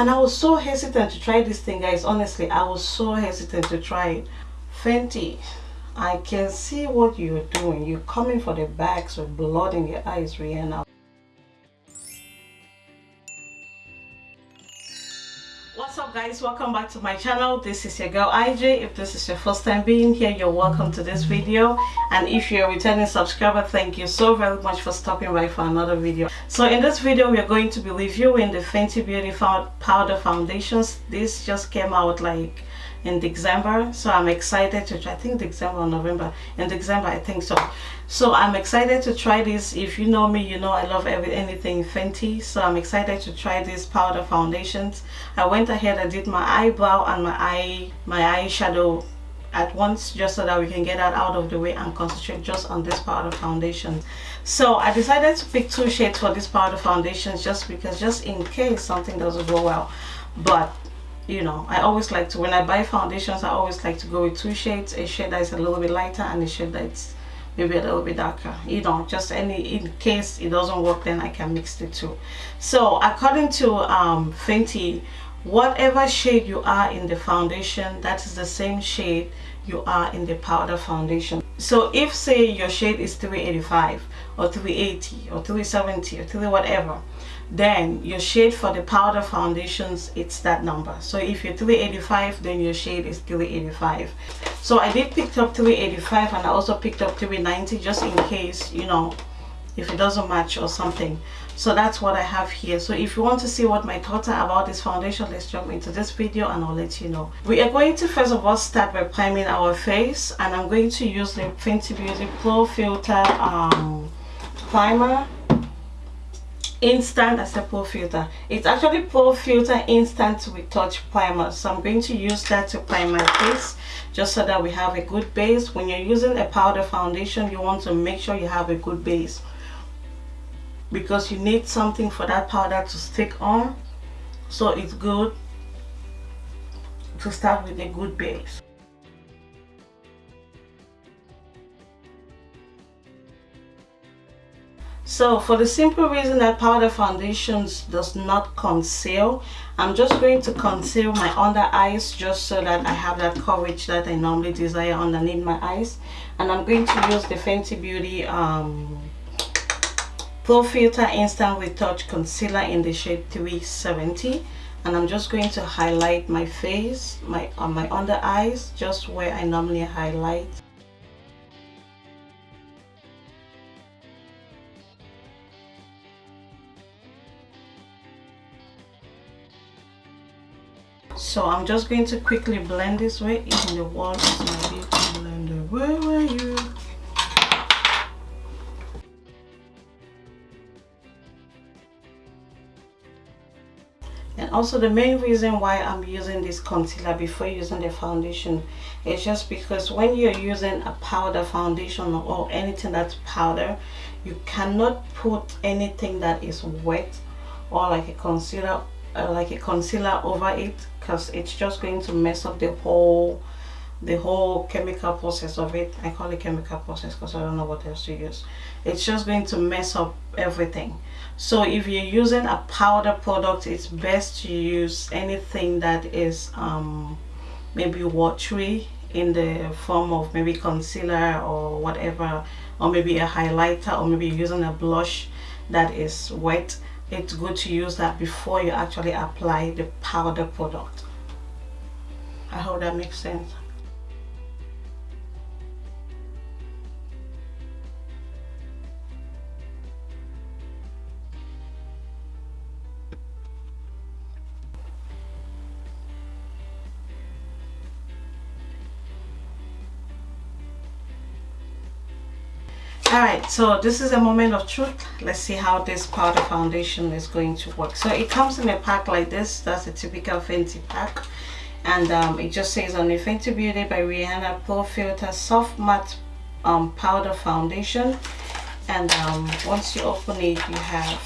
and I was so hesitant to try this thing guys honestly. I was so hesitant to try it. Fenty I can see what you're doing. You're coming for the bags with blood in your eyes Rihanna guys welcome back to my channel. This is your girl IJ if this is your first time being here you're welcome to this video. And if you're a returning subscriber thank you so very much for stopping by for another video. So in this video we're going to be reviewing the Fenty Beauty powder foundations. This just came out like in December so I'm excited to try I think December November in December I think so. So I'm excited to try this. If you know me you know I love every anything Fenty so I'm excited to try this powder foundations. I went ahead and did my eyebrow and my eye my eyeshadow at once just so that we can get that out of the way and concentrate just on this powder foundation. So I decided to pick two shades for this powder foundations just because just in case something doesn't go well. But you know i always like to when i buy foundations i always like to go with two shades a shade that is a little bit lighter and a shade that's maybe a little bit darker. You know just any in case it doesn't work then i can mix the two. So according to um fenty whatever shade you are in the foundation that is the same shade you are in the powder foundation. So if say your shade is 385 or 380 or 370 or 3 whatever then your shade for the powder foundations it's that number. So if you're 385 then your shade is 385 so i did pick up 385 and i also picked up 390 just in case you know if it doesn't match or something. So that's what i have here. So if you want to see what my thoughts are about this foundation let's jump into this video and i'll let you know. We are going to first of all start by priming our face and i'm going to use the fenty beauty pro filter um primer instant as a pro filter. It's actually pore filter instant retouch primer. So i'm going to use that to prime my face just so that we have a good base. When you're using a powder foundation you want to make sure you have a good base because you need something for that powder to stick on. So it's good to start with a good base so for the simple reason that powder foundations does not conceal i'm just going to conceal my under eyes just so that i have that coverage that i normally desire underneath my eyes and i'm going to use the fenty beauty um pro filter instant retouch concealer in the shade 370 and i'm just going to highlight my face my on my under eyes just where i normally highlight so i'm just going to quickly blend this way. In the wall is my beauty blender where were you? And also the main reason why i'm using this concealer before using the foundation is just because when you're using a powder foundation or anything that's powder you cannot put anything that is wet or like a concealer uh, like a concealer over it because it's just going to mess up the whole the whole chemical process of it. I call it chemical process because i don't know what else to use. It's just going to mess up everything. So if you're using a powder product it's best to use anything that is um, maybe watery in the form of maybe concealer or whatever or maybe a highlighter or maybe using a blush that is wet it's good to use that before you actually apply the powder product. I hope that makes sense all right so this is a moment of truth. Let's see how this powder foundation is going to work. So it comes in a pack like this. That's a typical Fenty pack. And um, it just says on the Fenty Beauty by Rihanna Pro Filter Soft Matte um, Powder Foundation. And um, once you open it you have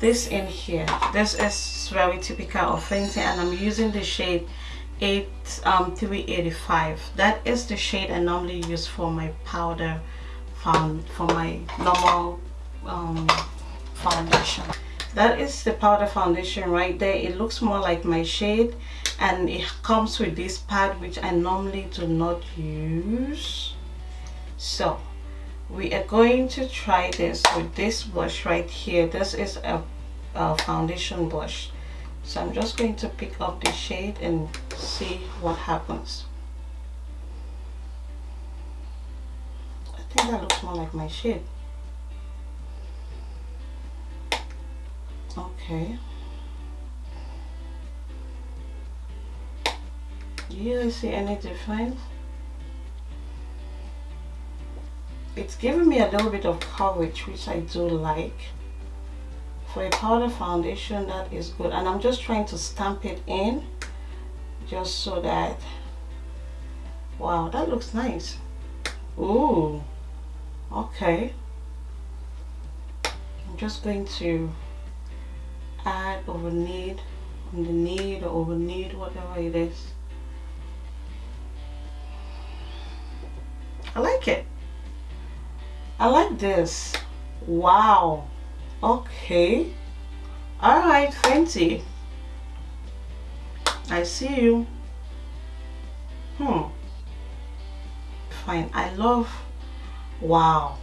this in here. This is very typical of Fenty and I'm using the shade 8 um 385 that is the shade I normally use for my powder for my normal um, foundation. That is the powder foundation right there. It looks more like my shade and it comes with this pad which I normally do not use. So we are going to try this with this brush right here. This is a, a foundation brush. So I'm just going to pick up the shade and see what happens think that looks more like my shade okay. Do you see any difference? It's giving me a little bit of coverage which I do like for a powder foundation that is good. And I'm just trying to stamp it in just so that wow that looks nice. Ooh, okay. I'm just going to add over need on the need or over need whatever it is. I like it. I like this. Wow. Okay. All right Fenty I see you. Hmm. Fine. I love wow.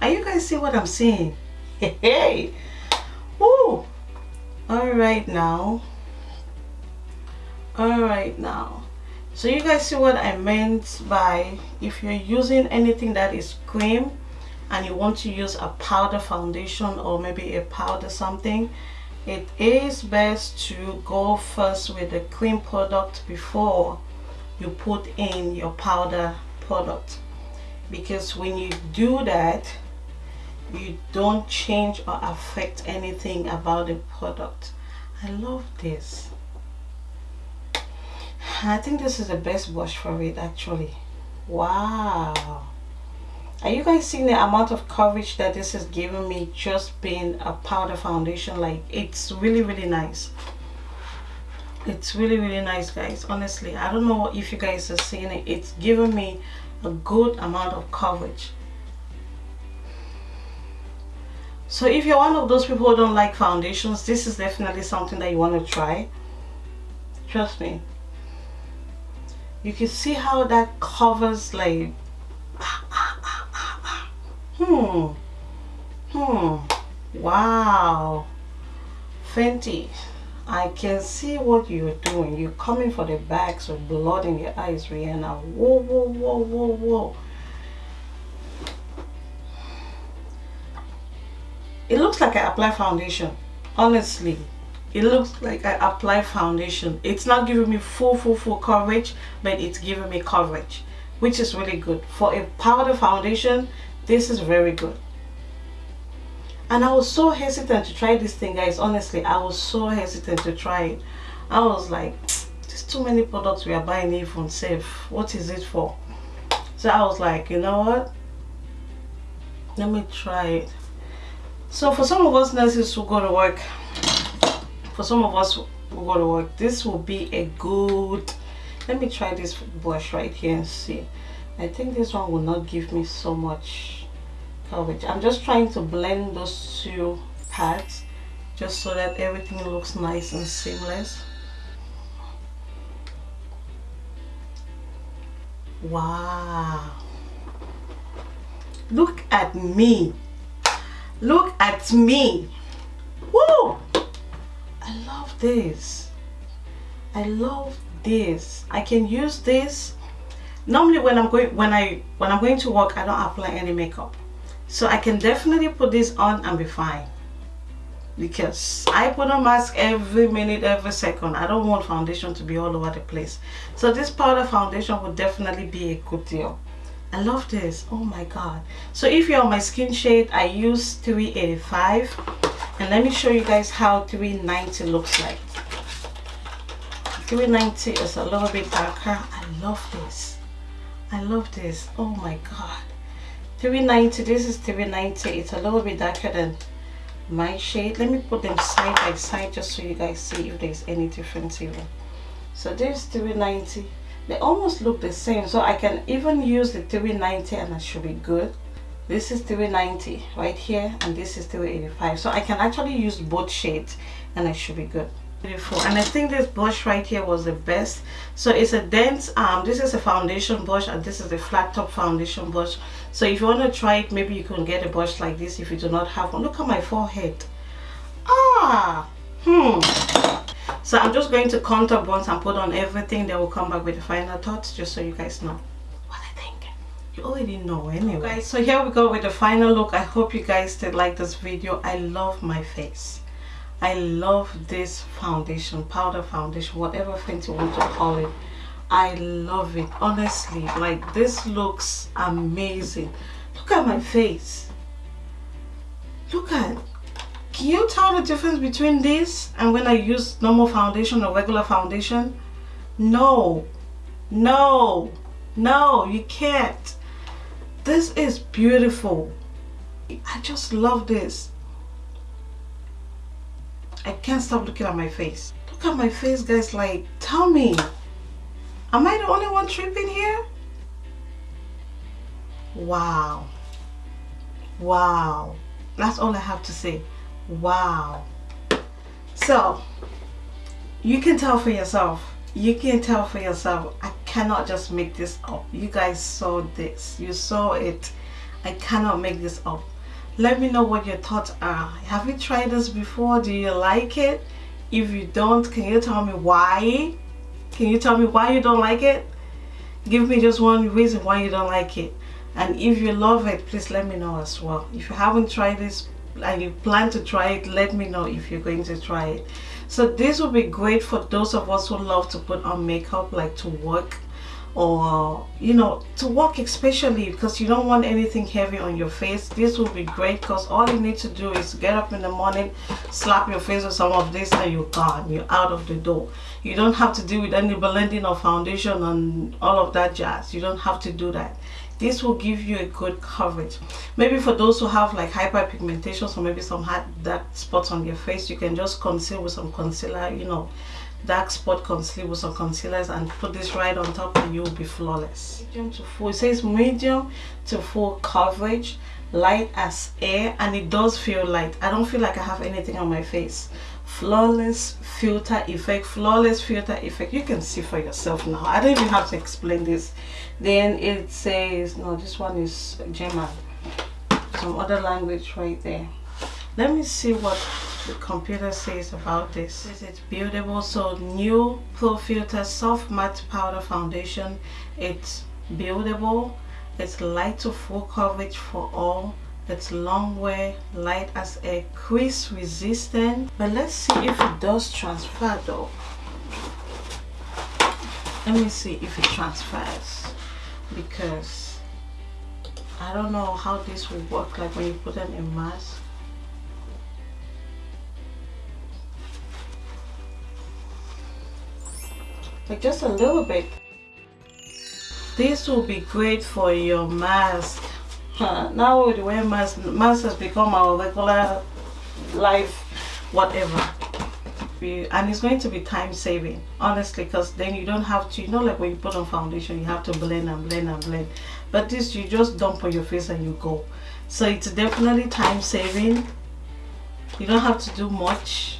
Are you guys see what I'm seeing? Hey. Woo! all right now. All right now. So you guys see what I meant by if you're using anything that is cream and you want to use a powder foundation or maybe a powder something it is best to go first with the cream product before you put in your powder product because when you do that you don't change or affect anything about the product. I love this. I think this is the best brush for it actually. Wow. Are you guys seeing the amount of coverage that this is giving me just being a powder foundation? Like it's really really nice. It's really really nice guys. Honestly I don't know if you guys are seeing it. It's giving me a good amount of coverage. So if you're one of those people who don't like foundations this is definitely something that you want to try. Trust me. You can see how that covers like hmm. Hmm. Wow. Fenty I can see what you're doing. You're coming for the bags with blood in your eyes Rihanna. Whoa whoa whoa whoa whoa. It looks like I apply foundation honestly. It looks like I apply foundation. It's not giving me full full full coverage but it's giving me coverage which is really good. For a powder foundation this is very good and I was so hesitant to try this thing guys honestly. I was so hesitant to try it. I was like there's too many products we are buying even safe. What is it for? So I was like you know what? Let me try it. So for some of us nurses who go to work for some of us who go to work this will be a good let me try this brush right here and see. I think this one will not give me so much I'm just trying to blend those two parts just so that everything looks nice and seamless. Wow. Look at me. Look at me. Woo! I love this. I love this. I can use this. Normally when I'm going when I when I'm going to work I don't apply any makeup so I can definitely put this on and be fine. Because I put a mask every minute every second. I don't want foundation to be all over the place. So this powder foundation would definitely be a good deal. I love this. Oh my god. So if you're on my skin shade I use 385 and let me show you guys how 390 looks like. 390 is a little bit darker. I love this. I love this. Oh my god. 390. This is 390. It's a little bit darker than my shade. Let me put them side by side just so you guys see if there's any difference even. So this 390. They almost look the same. So I can even use the 390 and that should be good. this is 390 right here and this is 385 so I can actually use both shades and I should be good beautiful. And I think this brush right here was the best. So it's a dense um this is a foundation brush and this is a flat top foundation brush so if you want to try it maybe you can get a brush like this if you do not have one. Look at my forehead. Ah hmm. So I'm just going to contour once and put on everything then we'll come back with the final thoughts just so you guys know. What I think. You already know anyway. Guys so here we go with the final look. I hope you guys did like this video. I love my face I love this foundation, powder foundation, whatever thing you want to call it. I love it, honestly. Like, this looks amazing. Look at my face. Look at Can you tell the difference between this and when I use normal foundation or regular foundation? No. No. No, you can't. This is beautiful. I just love this. I can't stop looking at my face. Look at my face, guys. Like, tell me, am I the only one tripping here? Wow. Wow. That's all I have to say. Wow. So, you can tell for yourself. You can tell for yourself. I cannot just make this up. You guys saw this. You saw it. I cannot make this up let me know what your thoughts are. Have you tried this before? Do you like it? If you don't can you tell me why? Can you tell me why you don't like it? Give me just one reason why you don't like it. And if you love it please let me know as well. If you haven't tried this and you plan to try it let me know if you're going to try it. So this will be great for those of us who love to put on makeup like to work or you know to walk especially because you don't want anything heavy on your face. This will be great because all you need to do is get up in the morning slap your face with some of this and you're gone. You're out of the door. You don't have to deal with any blending of foundation and all of that jazz. You don't have to do that this will give you a good coverage. Maybe for those who have like hyperpigmentation or maybe some dark spots on your face you can just conceal with some concealer you know dark spot concealer with some concealers and put this right on top and you'll be flawless. Medium to full. It says medium to full coverage light as air and it does feel light. I don't feel like i have anything on my face flawless filter effect flawless filter effect. You can see for yourself now. I don't even have to explain this. Then it says no this one is german. Some other language right there. Let me see what the computer says about this. Is it buildable so new pro filter soft matte powder foundation. It's buildable. It's light to full coverage for all it's long wear light as a crease resistant. But let's see if it does transfer though. Let me see if it transfers because I don't know how this will work like when you put on a mask. Like just a little bit. This will be great for your mask now with wear mask mask has become our regular life whatever. And it's going to be time saving honestly because then you don't have to you know like when you put on foundation you have to blend and blend and blend. But this you just dump on your face and you go. So it's definitely time saving. You don't have to do much.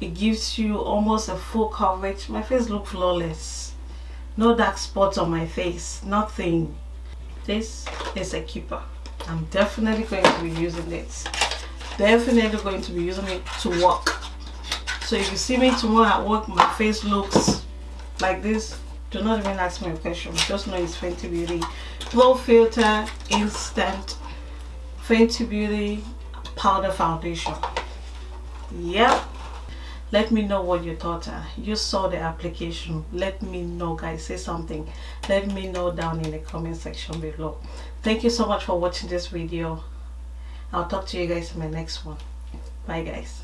It gives you almost a full coverage. My face look flawless. No dark spots on my face. Nothing this is a keeper. I'm definitely going to be using this definitely going to be using it to work so if you see me tomorrow at work my face looks like this. Do not even ask me a question. Just know it's Fenty Beauty. Pro Filter Instant Fenty Beauty Powder Foundation. Yep let me know what your thoughts are. You saw the application. Let me know guys. Say something. Let me know down in the comment section below. Thank you so much for watching this video. I'll talk to you guys in my next one. Bye guys